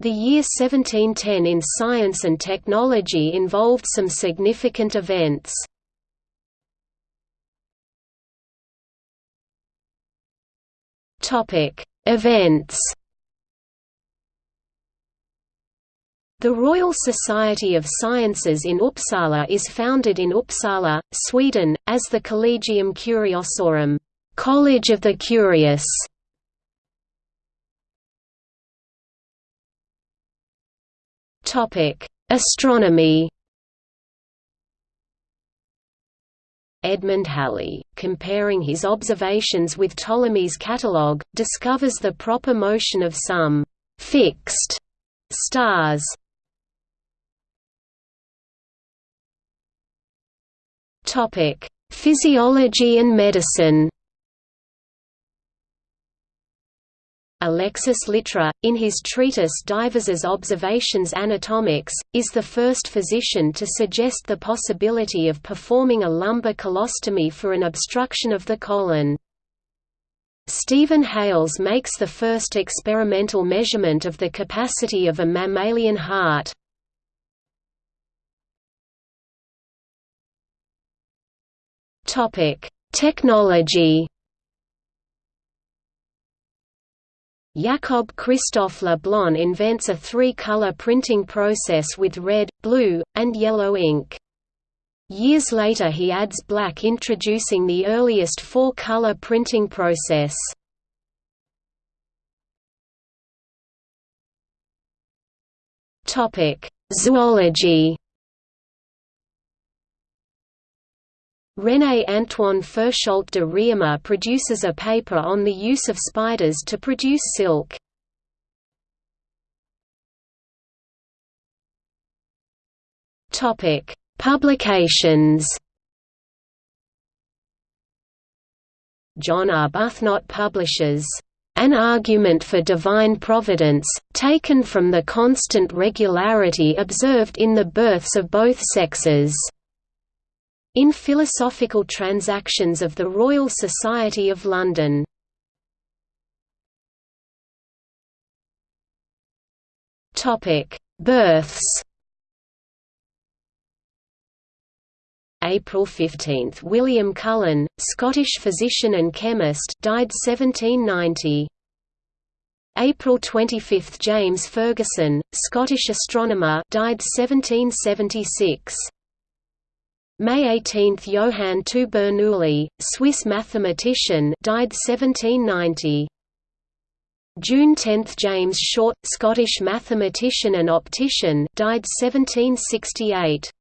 The year 1710 in science and technology involved some significant events. Events The Royal Society of Sciences in Uppsala is founded in Uppsala, Sweden, as the Collegium Curiosorum College of the Curious. Astronomy Edmund Halley, comparing his observations with Ptolemy's catalogue, discovers the proper motion of some «fixed» stars. Topic: Physiology and medicine Alexis Littre, in his treatise Divers Observations Anatomiques, is the first physician to suggest the possibility of performing a lumbar colostomy for an obstruction of the colon. Stephen Hales makes the first experimental measurement of the capacity of a mammalian heart. Technology Jacob Christoph Le Blon invents a three-color printing process with red, blue, and yellow ink. Years later he adds black introducing the earliest four-color printing process. Zoology René Antoine Ferchault de Réaumur produces a paper on the use of spiders to produce silk. Topic: Publications John Arbuthnot publishes an argument for divine providence, taken from the constant regularity observed in the births of both sexes. In Philosophical Transactions of the Royal Society of London. Births April 15 – William Cullen, Scottish physician and chemist died 1790. April 25 – James Ferguson, Scottish astronomer died 1776. May 18 – Johann II Bernoulli, Swiss mathematician died 1790. June 10 – James Short, Scottish mathematician and optician died 1768.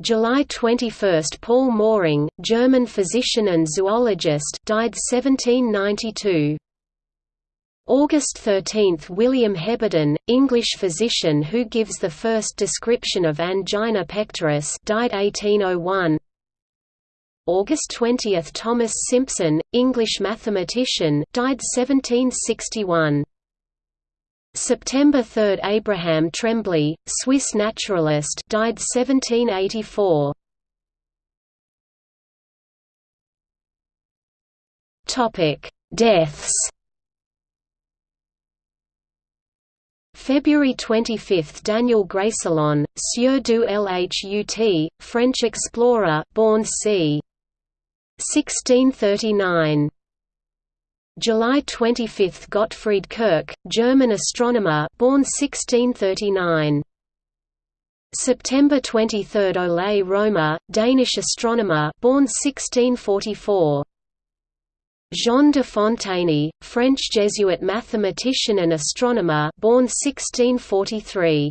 July 21 – Paul Möhring, German physician and zoologist died 1792. August 13 – William Heberden, English physician who gives the first description of angina pectoris died 1801. August 20 – Thomas Simpson, English mathematician died 1761. September 3 – Abraham Trembley, Swiss naturalist died 1784. Deaths February 25 – Daniel Greysolon, Sieur du Lhut, French explorer born c. 1639. July 25 – Gottfried Kirch, German astronomer born 1639. September 23 – Ole Romer, Danish astronomer born 1644. Jean de Fontaney, French Jesuit mathematician and astronomer born 1643.